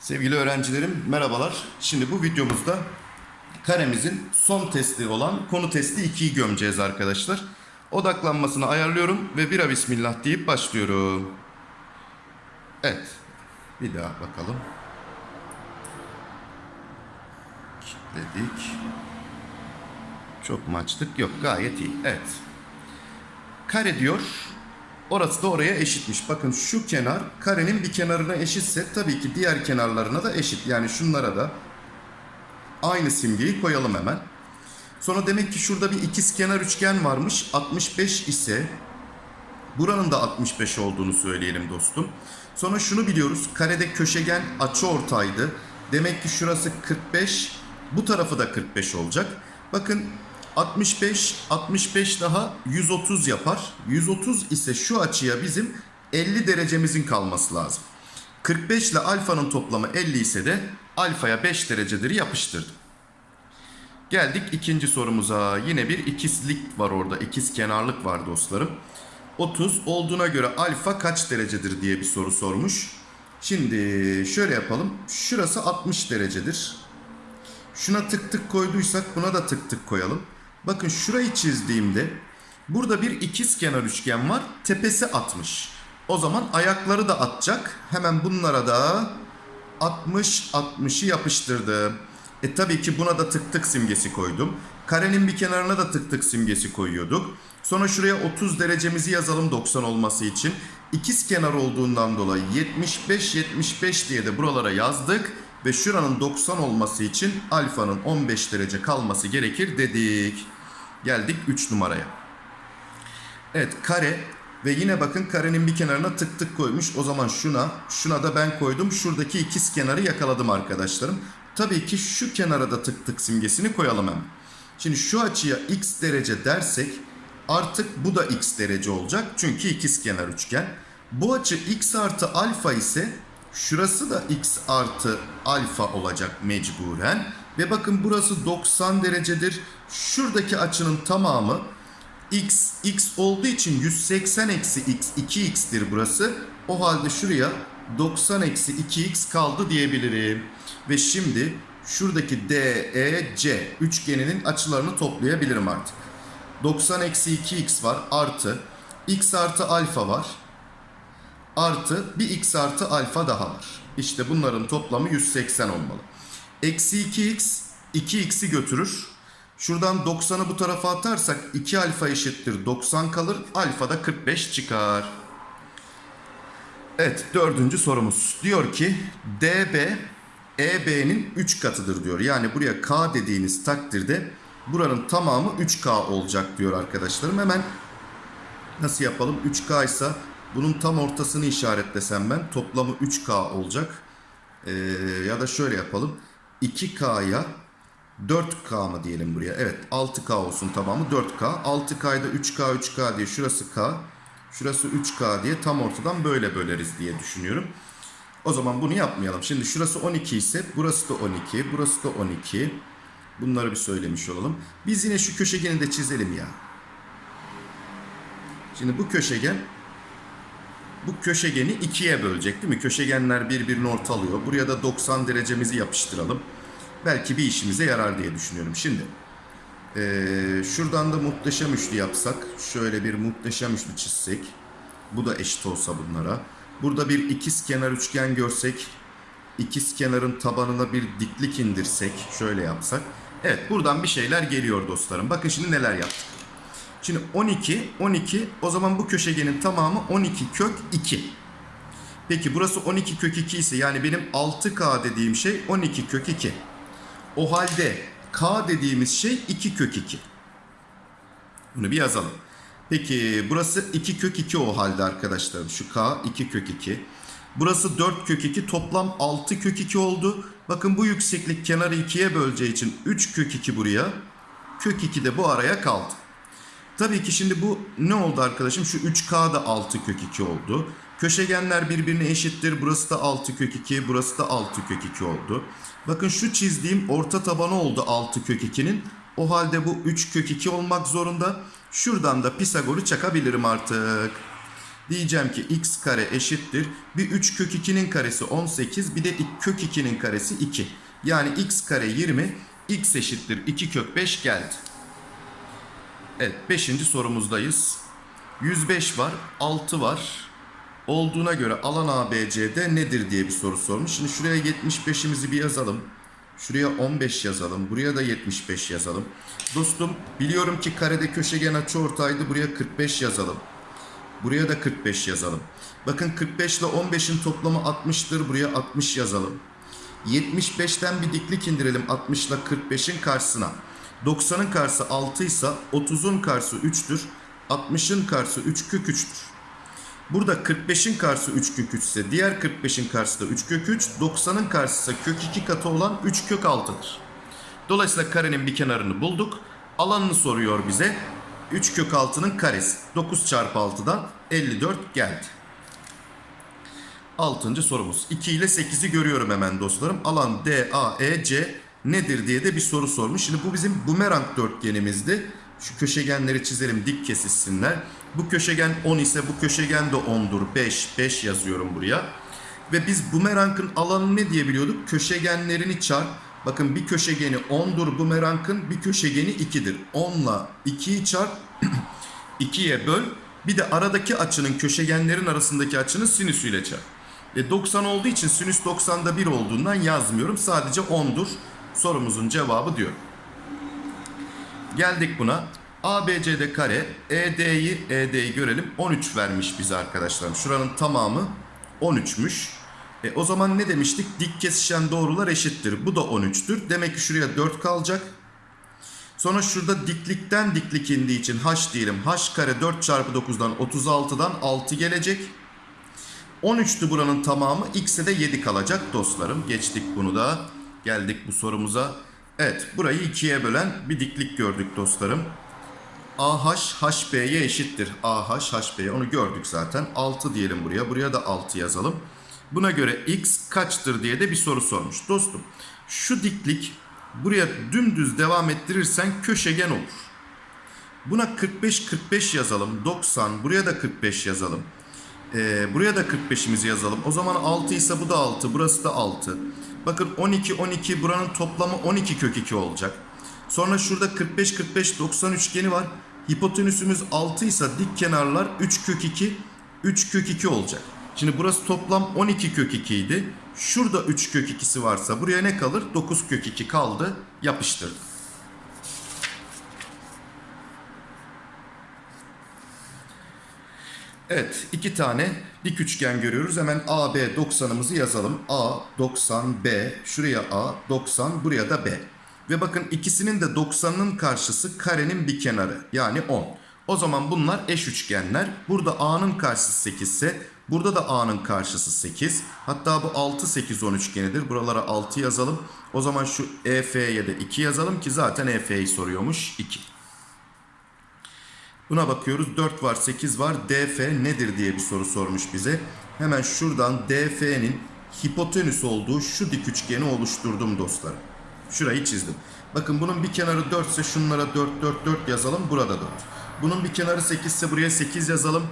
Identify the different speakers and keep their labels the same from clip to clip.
Speaker 1: Sevgili öğrencilerim merhabalar. Şimdi bu videomuzda karemizin son testi olan konu testi 2'yi gömeceğiz arkadaşlar. Odaklanmasını ayarlıyorum ve bira bismillah deyip başlıyorum. Evet. Bir daha bakalım. Kilitledik. Çok mu açtık? Yok gayet iyi. Evet. Kare diyor. Orası da oraya eşitmiş. Bakın şu kenar karenin bir kenarına eşitse tabii ki diğer kenarlarına da eşit. Yani şunlara da aynı simgeyi koyalım hemen. Sonra demek ki şurada bir ikiz kenar üçgen varmış. 65 ise buranın da 65 olduğunu söyleyelim dostum. Sonra şunu biliyoruz. Karede köşegen açı ortaydı. Demek ki şurası 45. Bu tarafı da 45 olacak. Bakın 65, 65 daha 130 yapar. 130 ise şu açıya bizim 50 derecemizin kalması lazım. 45 ile alfanın toplamı 50 ise de alfaya 5 derecedir yapıştırdım. Geldik ikinci sorumuza. Yine bir ikizlik var orada. İkiz kenarlık var dostlarım. 30 olduğuna göre alfa kaç derecedir diye bir soru sormuş. Şimdi şöyle yapalım. Şurası 60 derecedir. Şuna tık tık koyduysak buna da tık tık koyalım. Bakın şurayı çizdiğimde burada bir ikiz kenar üçgen var. Tepesi 60. O zaman ayakları da atacak. Hemen bunlara da 60 60'ı yapıştırdım. E tabii ki buna da tık tık simgesi koydum. Karenin bir kenarına da tık tık simgesi koyuyorduk. Sonra şuraya 30 derecemizi yazalım 90 olması için. İkiz kenar olduğundan dolayı 75 75 diye de buralara yazdık ve şuranın 90 olması için alfanın 15 derece kalması gerekir dedik. Geldik 3 numaraya. Evet kare ve yine bakın karenin bir kenarına tık tık koymuş. O zaman şuna, şuna da ben koydum. Şuradaki ikiz kenarı yakaladım arkadaşlarım. Tabii ki şu kenara da tık tık simgesini koyalım hemen. Şimdi şu açıya x derece dersek artık bu da x derece olacak. Çünkü ikiz kenar üçgen. Bu açı x artı alfa ise şurası da x artı alfa olacak mecburen. Ve bakın burası 90 derecedir. Şuradaki açının tamamı x, x olduğu için 180 eksi x 2x'tir burası. O halde şuraya 90 eksi 2x kaldı diyebilirim. Ve şimdi şuradaki DEC üçgeninin açılarını toplayabilirim artık. 90 eksi 2x var artı x artı alfa var. Artı bir x artı alfa daha var. İşte bunların toplamı 180 olmalı. Eksi 2x 2x'i götürür. Şuradan 90'ı bu tarafa atarsak 2 alfa eşittir 90 kalır. Alfa da 45 çıkar. Evet dördüncü sorumuz. Diyor ki DB EB'nin 3 katıdır diyor. Yani buraya K dediğiniz takdirde buranın tamamı 3K olacak diyor arkadaşlarım. Hemen nasıl yapalım? 3K ise bunun tam ortasını işaretlesem ben toplamı 3K olacak. Ee, ya da şöyle yapalım. 2K'ya 4K mı diyelim buraya? Evet 6K olsun tamamı 4K. 6K'da 3K 3K diye şurası K. Şurası 3K diye tam ortadan böyle böleriz diye düşünüyorum. O zaman bunu yapmayalım. Şimdi şurası 12 ise burası da 12. Burası da 12. Bunları bir söylemiş olalım. Biz yine şu köşegeni de çizelim ya. Şimdi bu köşegen bu köşegeni ikiye bölecek değil mi? Köşegenler birbirini ortalıyor. Buraya da 90 derecemizi yapıştıralım. Belki bir işimize yarar diye düşünüyorum. Şimdi ee, şuradan da muhteşem üçlü yapsak. Şöyle bir muhteşem üçlü çizsek. Bu da eşit olsa bunlara. Burada bir ikiz kenar üçgen görsek. ikiz kenarın tabanına bir diklik indirsek. Şöyle yapsak. Evet buradan bir şeyler geliyor dostlarım. Bakın şimdi neler yaptık. Şimdi 12, 12 o zaman bu köşegenin tamamı 12 kök 2. Peki burası 12 kök 2 ise yani benim 6K dediğim şey 12 kök 2. O halde K dediğimiz şey 2 kök 2. Bunu bir yazalım. Peki burası 2 kök 2 o halde arkadaşlarım. Şu K 2 kök 2. Burası 4 kök 2 toplam 6 kök 2 oldu. Bakın bu yükseklik kenarı 2'ye böleceği için 3 kök 2 buraya. Kök 2 de bu araya kaldı. Tabii ki şimdi bu ne oldu arkadaşım? Şu 3K da 6 kök 2 oldu. Köşegenler birbirine eşittir. Burası da 6 kök 2, burası da 6 kök 2 oldu. Bakın şu çizdiğim orta tabanı oldu 6 kök 2'nin. O halde bu 3 kök 2 olmak zorunda. Şuradan da Pisagor'u çakabilirim artık. Diyeceğim ki x kare eşittir. Bir 3 kök 2'nin karesi 18 bir de kök 2'nin karesi 2. Yani x kare 20 x eşittir 2 kök 5 geldi. Evet 5. sorumuzdayız. 105 var 6 var. Olduğuna göre alan ABC'de nedir diye bir soru sormuş. Şimdi şuraya 75'imizi bir yazalım. Şuraya 15 yazalım. Buraya da 75 yazalım. Dostum biliyorum ki karede köşegen açıortaydı. Buraya 45 yazalım. Buraya da 45 yazalım. Bakın 45 ile 15'in toplamı 60'tır. Buraya 60 yazalım. 75'ten bir diklik indirelim 60 ile 45'in karşısına. 90'ın karşısı 6 ise 30'un karşısı 3'tür. 60'ın karşısı 3 kök 3'tür. Burada 45'in karşısı 3 kök 3 ise diğer 45'in karşısı da 3 kök 3. 90'ın karşısı kök 2 katı olan 3 kök 6'dır. Dolayısıyla karenin bir kenarını bulduk. Alanını soruyor bize. 3 kök 6'nın karesi. 9 çarpı 6'dan 54 geldi. Altıncı sorumuz. 2 ile 8'i görüyorum hemen dostlarım. Alan DAEC nedir diye de bir soru sormuş. Şimdi bu bizim bumerang dörtgenimizdi. Şu köşegenleri çizelim dik kesişsinler. Bu köşegen 10 ise bu köşegen de 10'dur. 5, 5 yazıyorum buraya. Ve biz bumerangın alanı ne diye biliyorduk? Köşegenlerini çarp. Bakın bir köşegeni 10'dur bumerangın, bir köşegeni 2'dir. 10 ile 2'yi çarp, 2'ye böl. Bir de aradaki açının köşegenlerin arasındaki açının sinüsüyle çarp. E 90 olduğu için sinüs 90'da 1 olduğundan yazmıyorum. Sadece 10'dur. Sorumuzun cevabı diyor. Geldik buna. ABCD kare ED'yi ED'yi görelim. 13 vermiş bize arkadaşlarım. Şuranın tamamı 13'müş. E, o zaman ne demiştik? Dik kesişen doğrular eşittir. Bu da 13'tür. Demek ki şuraya 4 kalacak. Sonra şurada diklikten diklik indiği için h diyelim. h kare 4 çarpı 9'dan 36'dan 6 gelecek. 13'tü buranın tamamı. X'e de 7 kalacak dostlarım. Geçtik bunu da. Geldik bu sorumuza. Evet burayı ikiye bölen bir diklik gördük dostlarım. AH HB'ye eşittir. AH HB'ye onu gördük zaten. 6 diyelim buraya. Buraya da 6 yazalım. Buna göre X kaçtır diye de bir soru sormuş. Dostum şu diklik buraya dümdüz devam ettirirsen köşegen olur. Buna 45 45 yazalım. 90 buraya da 45 yazalım. Ee, buraya da 45'imizi yazalım. O zaman 6 ise bu da 6. Burası da 6. Bakın 12 12 buranın toplamı 12 kök 2 olacak. Sonra şurada 45 45 90 üçgeni var. Hipotenüsümüz 6 ise dik kenarlar 3 kök 2 3 kök 2 olacak. Şimdi burası toplam 12 kök 2 idi. Şurada 3 kök 2'si varsa buraya ne kalır? 9 kök 2 kaldı. Yapıştırdım. Evet iki tane dik üçgen görüyoruz. Hemen AB 90'ımızı yazalım. A 90 B şuraya A 90 buraya da B. Ve bakın ikisinin de 90'ın karşısı karenin bir kenarı yani 10. O zaman bunlar eş üçgenler. Burada A'nın karşısı 8 ise burada da A'nın karşısı 8. Hatta bu 6 8 10 üçgenidir. Buralara 6 yazalım. O zaman şu EF'ye de 2 yazalım ki zaten EF'yi soruyormuş 2. Buna bakıyoruz. 4 var, 8 var. DF nedir diye bir soru sormuş bize. Hemen şuradan DF'nin hipotenüs olduğu şu dik üçgeni oluşturdum dostlarım. Şurayı çizdim. Bakın bunun bir kenarı 4 ise şunlara 4 4 4 yazalım. Burada 4. Bunun bir kenarı 8 ise buraya 8 yazalım.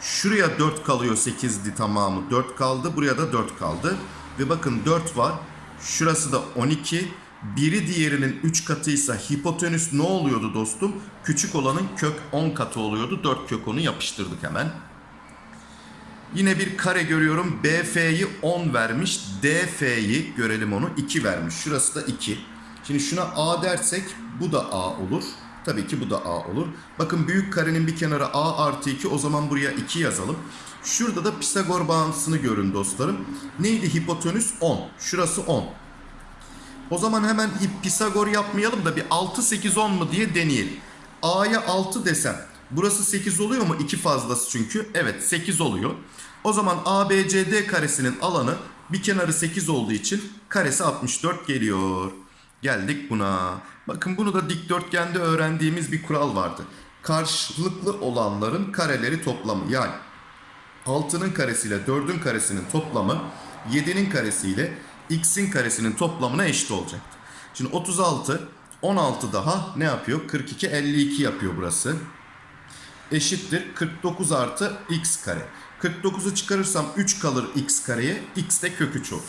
Speaker 1: Şuraya 4 kalıyor 8'di tamamı. 4 kaldı. Buraya da 4 kaldı. Ve bakın 4 var. Şurası da 12. Biri diğerinin 3 katıysa hipotenüs ne oluyordu dostum? Küçük olanın kök 10 katı oluyordu. 4 kök 10'u yapıştırdık hemen. Yine bir kare görüyorum. BF'yi 10 vermiş. DF'yi görelim onu 2 vermiş. Şurası da 2. Şimdi şuna A dersek bu da A olur. Tabii ki bu da A olur. Bakın büyük karenin bir kenarı A artı 2 o zaman buraya 2 yazalım. Şurada da Pisagor bağıntısını görün dostlarım. Neydi hipotenüs? 10. Şurası 10. O zaman hemen Pisagor yapmayalım da bir 6 8 10 mu diye deneyelim. A'ya 6 desem burası 8 oluyor mu? 2 fazlası çünkü. Evet 8 oluyor. O zaman ABCD karesinin alanı bir kenarı 8 olduğu için karesi 64 geliyor. Geldik buna. Bakın bunu da dikdörtgende öğrendiğimiz bir kural vardı. Karşılıklı olanların kareleri toplamı. Yani 6'nın karesiyle 4'ün karesinin toplamı 7'nin karesiyle x'in karesinin toplamına eşit olacaktı. Şimdi 36 16 daha ne yapıyor? 42 52 yapıyor burası. Eşittir 49 artı x kare. 49'u çıkarırsam 3 kalır x kareye. x de kök 3 olur.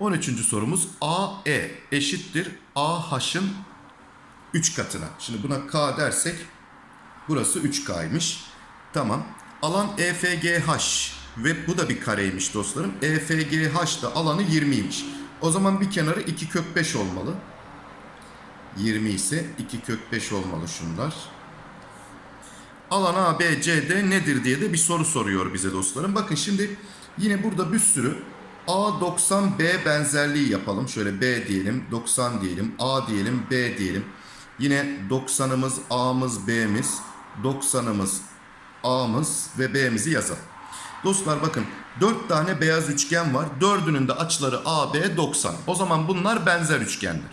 Speaker 1: 13. sorumuz AE eşittir AH'ın 3 katına. Şimdi buna K dersek burası 3K'ymış. Tamam. Alan EFGH ve bu da bir kareymiş dostlarım. EFGH da alanı 20'ymiş. O zaman bir kenarı 2 kök 5 olmalı. 20 ise 2 kök 5 olmalı şunlar. Alan ABCD nedir diye de bir soru soruyor bize dostlarım. Bakın şimdi yine burada bir sürü A90B benzerliği yapalım. Şöyle B diyelim, 90 diyelim, A diyelim, B diyelim. Yine 90'ımız A'mız B'miz, 90'ımız A'mız ve B'mizi yazalım. Dostlar bakın 4 tane beyaz üçgen var. Dördünün de açıları AB 90. O zaman bunlar benzer üçgenler.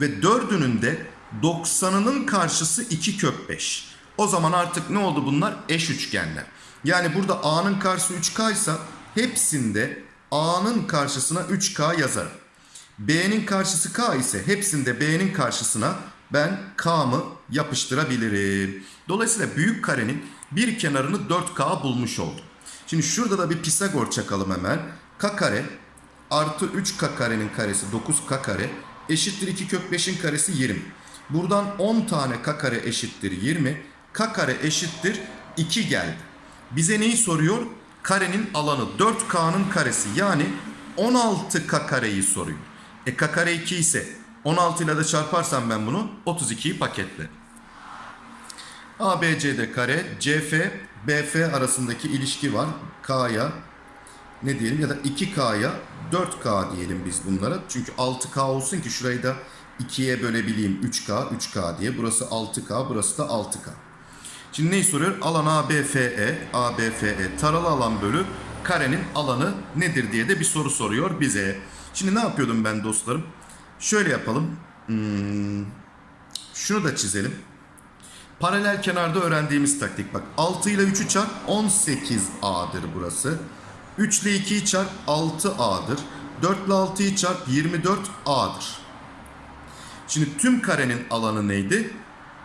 Speaker 1: Ve dördünün de 90'ının karşısı 2 kök 5. O zaman artık ne oldu bunlar? Eş üçgenler. Yani burada A'nın karşısı 3K ise hepsinde A'nın karşısına 3K yazarım. B'nin karşısı K ise hepsinde B'nin karşısına ben K'mı yapıştırabilirim. Dolayısıyla büyük karenin bir kenarını 4K bulmuş oldum. Şimdi şurada da bir Pisagor çakalım hemen. K kare artı 3K karenin karesi 9K kare eşittir 2 kök 5'in karesi 20. Buradan 10 tane K kare eşittir 20. K kare eşittir 2 geldi. Bize neyi soruyor? Karenin alanı 4K'nın karesi yani 16K kareyi soruyor. E K kare 2 ise 16 ile de çarparsam ben bunu 32'yi paketle. ABCD kare CF BF arasındaki ilişki var. K'ya ne diyelim ya da 2K'ya 4K diyelim biz bunlara. Çünkü 6K olsun ki şurayı da 2'ye bölebileyim 3K 3K diye. Burası 6K burası da 6K. Şimdi neyi soruyor? Alan ABFE, ABFE taralı alan bölü karenin alanı nedir diye de bir soru soruyor bize. Şimdi ne yapıyordum ben dostlarım? Şöyle yapalım. Hmm, şunu da çizelim. Paralel kenarda öğrendiğimiz taktik bak. 6 ile 3'ü çarp 18A'dır burası. 3 ile 2'yi çarp 6A'dır. 4 ile 6'yı çarp 24A'dır. Şimdi tüm karenin alanı neydi?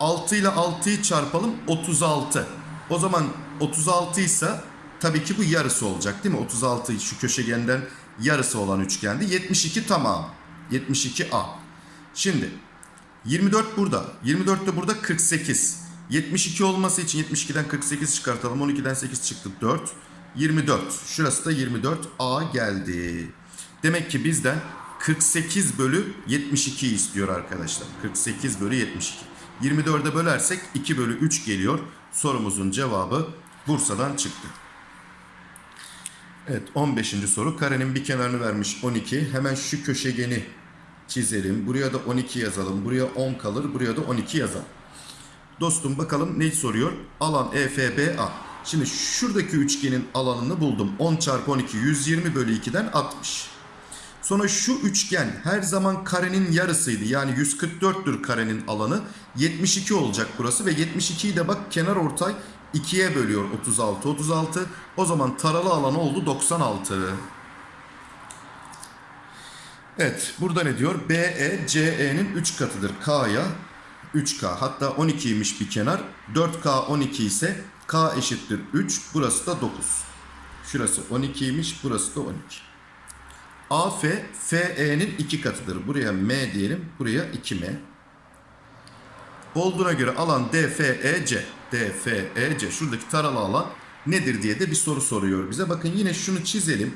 Speaker 1: 6 ile 6'yı çarpalım 36. O zaman 36 ise tabii ki bu yarısı olacak değil mi? 36 şu köşegenden yarısı olan üçgendi. 72 tamam. 72A. Şimdi 24 burada. 24 de burada 48. 72 olması için 72'den 48 çıkartalım. 12'den 8 çıktı 4. 24. Şurası da 24A geldi. Demek ki bizden 48 bölü 72 istiyor arkadaşlar. 48 bölü 72. 24'e bölersek 2 bölü 3 geliyor. Sorumuzun cevabı Bursa'dan çıktı. Evet 15. soru. Karenin bir kenarını vermiş 12. Hemen şu köşegeni çizelim. Buraya da 12 yazalım. Buraya 10 kalır. Buraya da 12 yazalım. Dostum bakalım ne soruyor? Alan EFBA. Şimdi şuradaki üçgenin alanını buldum. 10 çarpı 12 120 bölü 2'den 60. Sonra şu üçgen her zaman karenin yarısıydı. Yani 144'tür karenin alanı. 72 olacak burası ve 72'yi de bak kenar ortay 2'ye bölüyor 36 36. O zaman taralı alanı oldu 96. Evet burada ne diyor? BE CE'nin 3 katıdır. K'ya 3K hatta 12'ymiş bir kenar. 4K 12 ise K eşittir 3. Burası da 9. Şurası 12'ymiş burası da 12. AF FE'nin 2 katıdır. Buraya M diyelim. Buraya 2M. Olduğuna göre alan DFEC. DFEC. Şuradaki taralı alan nedir diye de bir soru soruyor bize. Bakın yine şunu çizelim.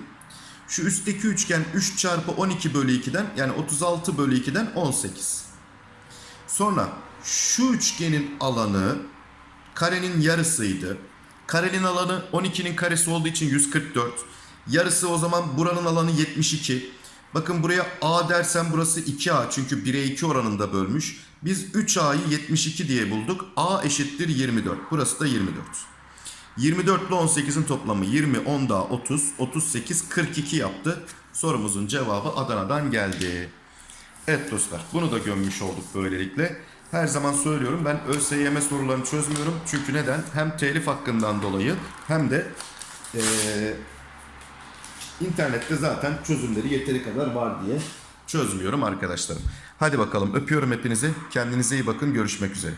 Speaker 1: Şu üstteki üçgen 3 çarpı 12 bölü 2'den yani 36 bölü 2'den 18. Sonra şu üçgenin alanı karenin yarısıydı. Karenin alanı 12'nin karesi olduğu için 144. Yarısı o zaman buranın alanı 72. Bakın buraya A dersem burası 2A çünkü 1'e 2 oranında bölmüş. Biz 3A'yı 72 diye bulduk. A eşittir 24. Burası da 24. 24 ile 18'in toplamı 20, 10 daha 30, 38, 42 yaptı. Sorumuzun cevabı Adana'dan geldi. Evet dostlar bunu da gömmüş olduk böylelikle. Her zaman söylüyorum ben ÖSYM sorularını çözmüyorum. Çünkü neden? Hem telif hakkından dolayı hem de eee, internette zaten çözümleri yeteri kadar var diye çözmüyorum arkadaşlarım. Hadi bakalım öpüyorum hepinizi. Kendinize iyi bakın. Görüşmek üzere.